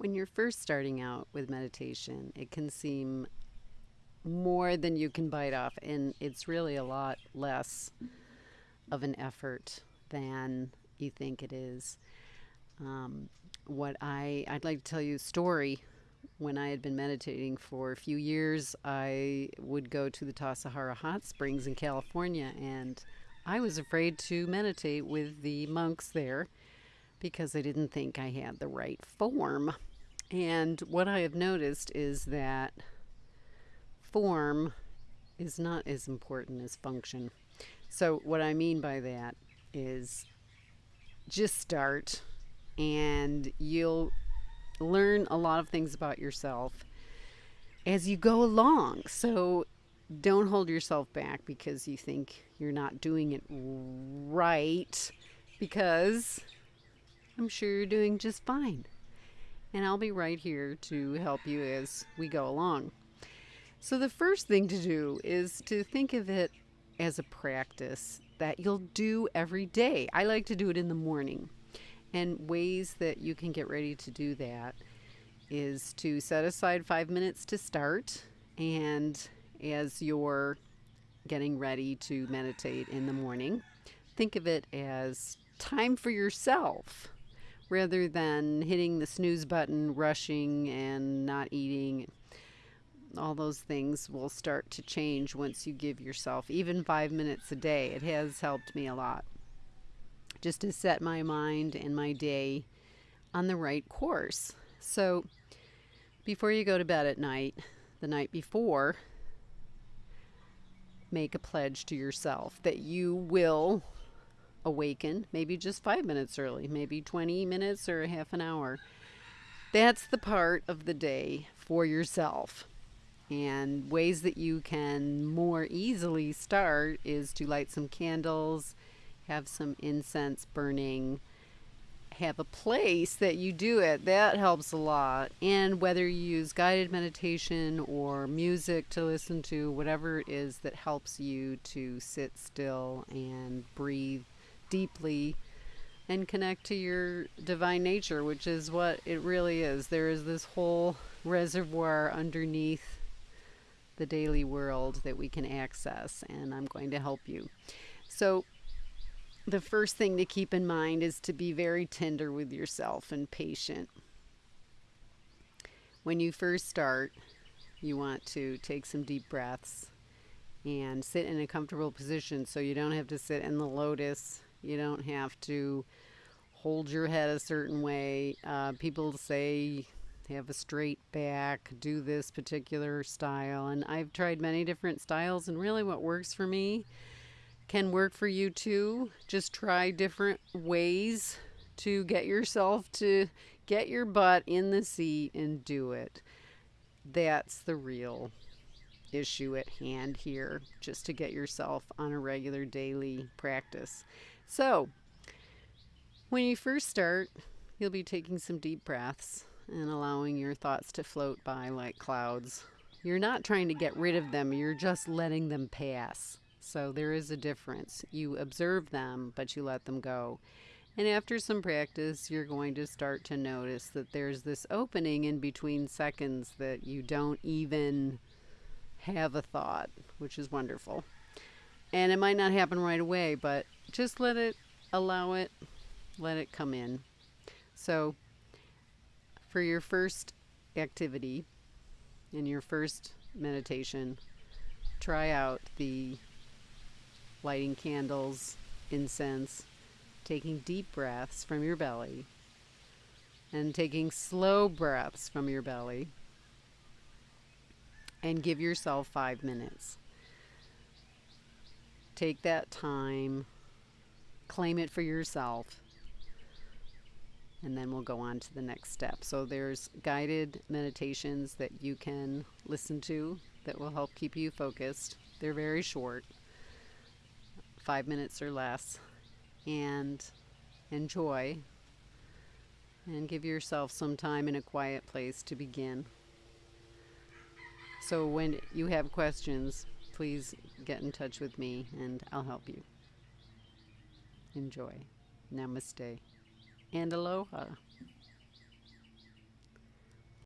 When you're first starting out with meditation, it can seem more than you can bite off, and it's really a lot less of an effort than you think it is. Um, what I I'd like to tell you a story. When I had been meditating for a few years, I would go to the Tassajara hot springs in California, and I was afraid to meditate with the monks there because I didn't think I had the right form. And what I have noticed is that form is not as important as function. So, what I mean by that is just start and you'll learn a lot of things about yourself as you go along. So, don't hold yourself back because you think you're not doing it right because I'm sure you're doing just fine and I'll be right here to help you as we go along. So, the first thing to do is to think of it as a practice that you'll do every day. I like to do it in the morning. And ways that you can get ready to do that is to set aside five minutes to start. And as you're getting ready to meditate in the morning, think of it as time for yourself rather than hitting the snooze button, rushing, and not eating. All those things will start to change once you give yourself even five minutes a day. It has helped me a lot just to set my mind and my day on the right course. So, before you go to bed at night, the night before, make a pledge to yourself that you will awaken, maybe just five minutes early, maybe 20 minutes or a half an hour. That's the part of the day for yourself. And ways that you can more easily start is to light some candles, have some incense burning, have a place that you do it. That helps a lot. And whether you use guided meditation or music to listen to, whatever it is that helps you to sit still and breathe deeply and connect to your divine nature, which is what it really is. There is this whole reservoir underneath the daily world that we can access, and I'm going to help you. So, the first thing to keep in mind is to be very tender with yourself and patient. When you first start, you want to take some deep breaths and sit in a comfortable position so you don't have to sit in the lotus you don't have to hold your head a certain way. Uh, people say have a straight back, do this particular style. And I've tried many different styles, and really what works for me can work for you too. Just try different ways to get yourself to get your butt in the seat and do it. That's the real issue at hand here, just to get yourself on a regular daily practice. So, when you first start, you'll be taking some deep breaths and allowing your thoughts to float by like clouds. You're not trying to get rid of them, you're just letting them pass. So, there is a difference. You observe them, but you let them go. And after some practice, you're going to start to notice that there's this opening in between seconds that you don't even have a thought, which is wonderful. And it might not happen right away, but just let it, allow it, let it come in. So, for your first activity, in your first meditation, try out the lighting candles, incense, taking deep breaths from your belly, and taking slow breaths from your belly and give yourself five minutes. Take that time, claim it for yourself, and then we'll go on to the next step. So, there's guided meditations that you can listen to that will help keep you focused. They're very short, five minutes or less, and enjoy and give yourself some time in a quiet place to begin. So when you have questions, please get in touch with me and I'll help you. Enjoy. Namaste. And aloha.